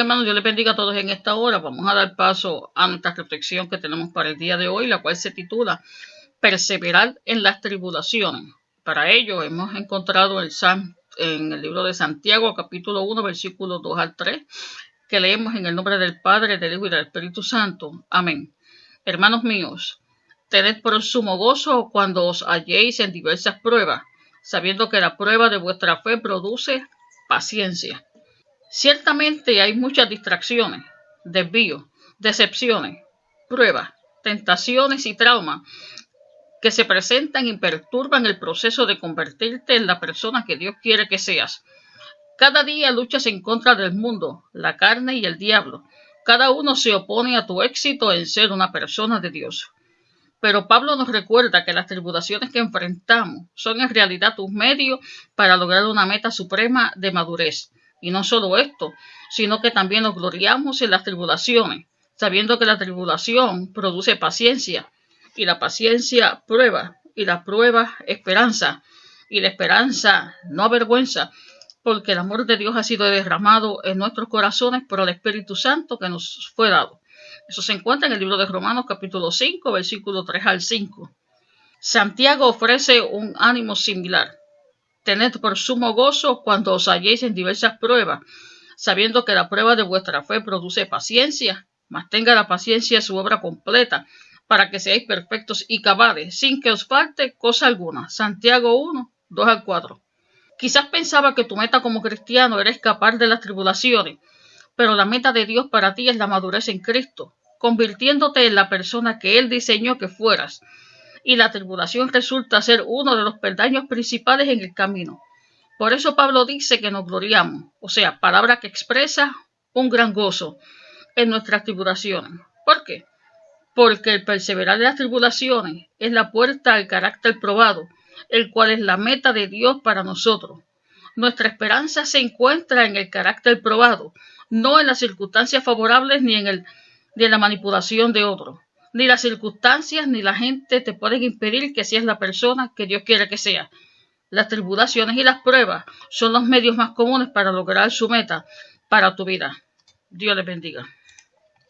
Hermanos, Dios les bendiga a todos en esta hora. Vamos a dar paso a nuestra reflexión que tenemos para el día de hoy, la cual se titula Perseverar en las tribulaciones. Para ello hemos encontrado el en el libro de Santiago, capítulo 1, versículos 2 al 3, que leemos en el nombre del Padre, del Hijo y del Espíritu Santo. Amén. Hermanos míos, tened por sumo gozo cuando os halléis en diversas pruebas, sabiendo que la prueba de vuestra fe produce paciencia. Ciertamente hay muchas distracciones, desvíos, decepciones, pruebas, tentaciones y traumas que se presentan y perturban el proceso de convertirte en la persona que Dios quiere que seas. Cada día luchas en contra del mundo, la carne y el diablo. Cada uno se opone a tu éxito en ser una persona de Dios. Pero Pablo nos recuerda que las tribulaciones que enfrentamos son en realidad un medio para lograr una meta suprema de madurez. Y no solo esto, sino que también nos gloriamos en las tribulaciones, sabiendo que la tribulación produce paciencia, y la paciencia prueba, y la prueba esperanza, y la esperanza no avergüenza, porque el amor de Dios ha sido derramado en nuestros corazones por el Espíritu Santo que nos fue dado. Eso se encuentra en el libro de Romanos capítulo 5, versículo 3 al 5. Santiago ofrece un ánimo similar. Tened por sumo gozo cuando os halléis en diversas pruebas, sabiendo que la prueba de vuestra fe produce paciencia, mas tenga la paciencia su obra completa, para que seáis perfectos y cabales, sin que os falte cosa alguna. Santiago 1, 2 al 4. Quizás pensaba que tu meta como cristiano era escapar de las tribulaciones, pero la meta de Dios para ti es la madurez en Cristo, convirtiéndote en la persona que Él diseñó que fueras. Y la tribulación resulta ser uno de los peldaños principales en el camino. Por eso Pablo dice que nos gloriamos, o sea, palabra que expresa un gran gozo en nuestras tribulaciones. ¿Por qué? porque el perseverar de las tribulaciones es la puerta al carácter probado, el cual es la meta de Dios para nosotros. Nuestra esperanza se encuentra en el carácter probado, no en las circunstancias favorables ni en, el, en la manipulación de otros. Ni las circunstancias ni la gente te pueden impedir que seas la persona que Dios quiere que seas. Las tribulaciones y las pruebas son los medios más comunes para lograr su meta para tu vida. Dios les bendiga.